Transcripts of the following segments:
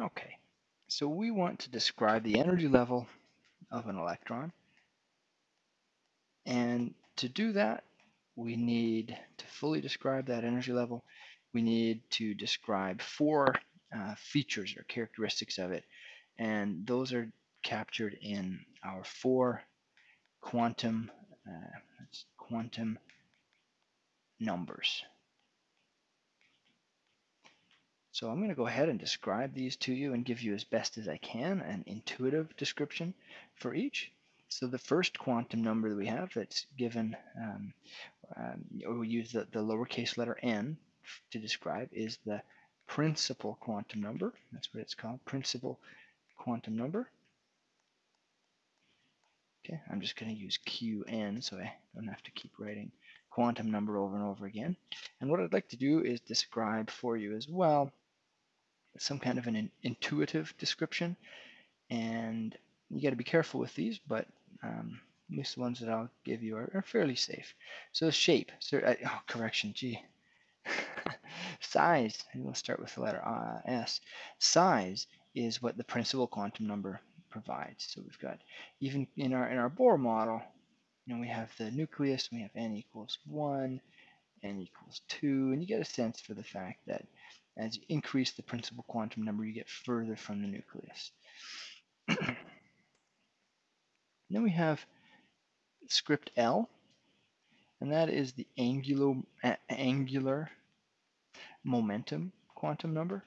Okay, so we want to describe the energy level of an electron. And to do that, we need to fully describe that energy level. We need to describe four uh, features or characteristics of it. And those are captured in our four quantum, uh, quantum numbers. So I'm going to go ahead and describe these to you and give you as best as I can an intuitive description for each. So the first quantum number that we have that's given, um, um, or we use the, the lowercase letter n to describe, is the principal quantum number. That's what it's called, principal quantum number. Okay, I'm just going to use Qn so I don't have to keep writing quantum number over and over again. And what I'd like to do is describe for you as well some kind of an intuitive description. And you got to be careful with these, but um, at least the ones that I'll give you are, are fairly safe. So shape, so, uh, oh, correction, G. Size, and we'll start with the letter uh, S. Size is what the principal quantum number provides. So we've got, even in our, in our Bohr model, you know, we have the nucleus, we have n equals 1, n equals 2, and you get a sense for the fact that as you increase the principal quantum number, you get further from the nucleus. then we have script L, and that is the angular, angular momentum quantum number.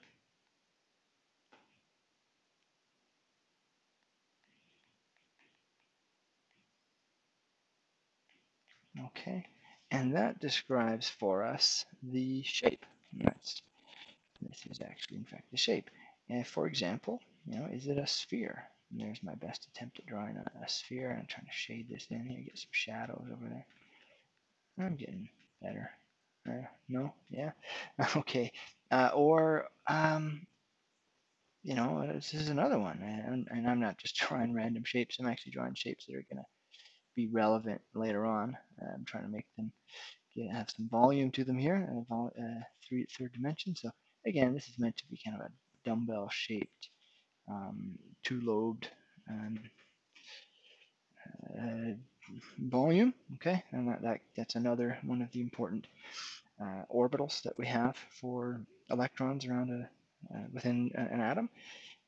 Okay, and that describes for us the shape. That's this is actually, in fact, the shape. And for example, you know, is it a sphere? And there's my best attempt at drawing a, a sphere. I'm trying to shade this in here, get some shadows over there. I'm getting better. Uh, no? Yeah? okay. Uh, or, um, you know, this is another one. And, and I'm not just drawing random shapes. I'm actually drawing shapes that are going to be relevant later on. Uh, I'm trying to make them get, have some volume to them here, uh, uh, three, third dimension. So Again, this is meant to be kind of a dumbbell shaped, um, two-lobed um, uh, volume. Okay, and that, that, that's another one of the important uh, orbitals that we have for electrons around a uh, within an atom.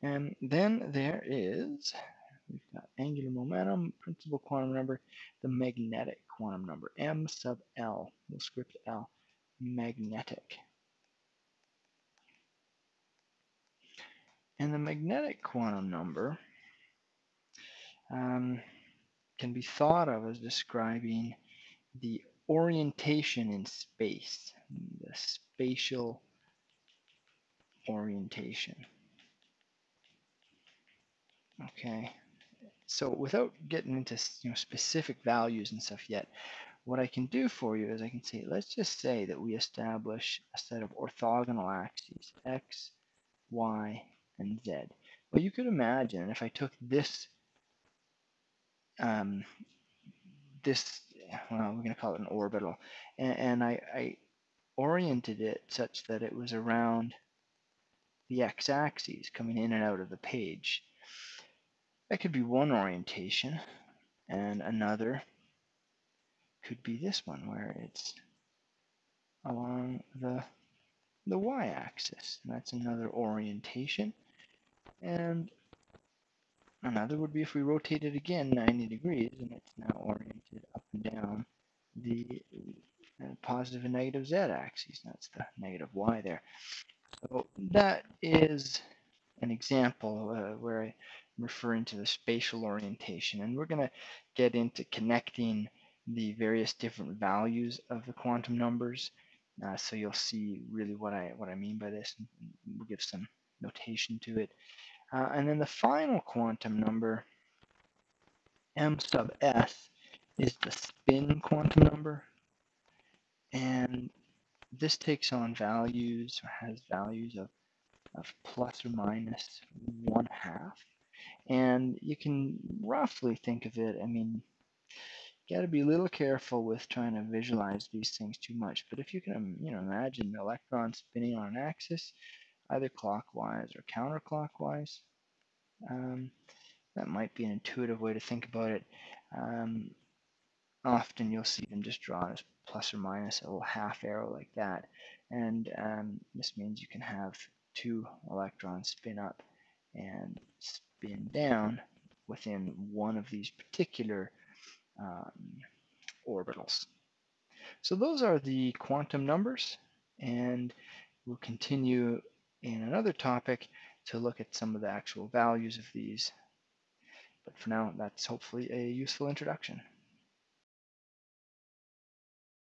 And then there is we've got angular momentum, principal quantum number, the magnetic quantum number, m sub l, the script L, magnetic. And the magnetic quantum number um, can be thought of as describing the orientation in space, the spatial orientation. Okay, so without getting into you know, specific values and stuff yet, what I can do for you is I can say, let's just say that we establish a set of orthogonal axes, x, y, and z. Well, you could imagine if I took this, um, this, well, we're going to call it an orbital, and, and I, I oriented it such that it was around the x-axis coming in and out of the page. That could be one orientation, and another could be this one where it's along the the y-axis. And that's another orientation. And another would be if we rotate it again 90 degrees and it's now oriented up and down the uh, positive and negative z axes. That's the negative y there. So that is an example uh, where I'm referring to the spatial orientation. And we're going to get into connecting the various different values of the quantum numbers. Uh, so you'll see really what I what I mean by this. We'll give some notation to it. Uh, and then the final quantum number, m sub s, is the spin quantum number. And this takes on values, or has values of, of plus or minus one half. And you can roughly think of it, I mean, got to be a little careful with trying to visualize these things too much. But if you can, you know, imagine the electron spinning on an axis, either clockwise or counterclockwise. Um, that might be an intuitive way to think about it. Um, often you'll see them just drawn as plus or minus a little half arrow like that. And um, this means you can have two electrons spin up and spin down within one of these particular um, orbitals. So those are the quantum numbers, and we'll continue in another topic to look at some of the actual values of these. But for now, that's hopefully a useful introduction.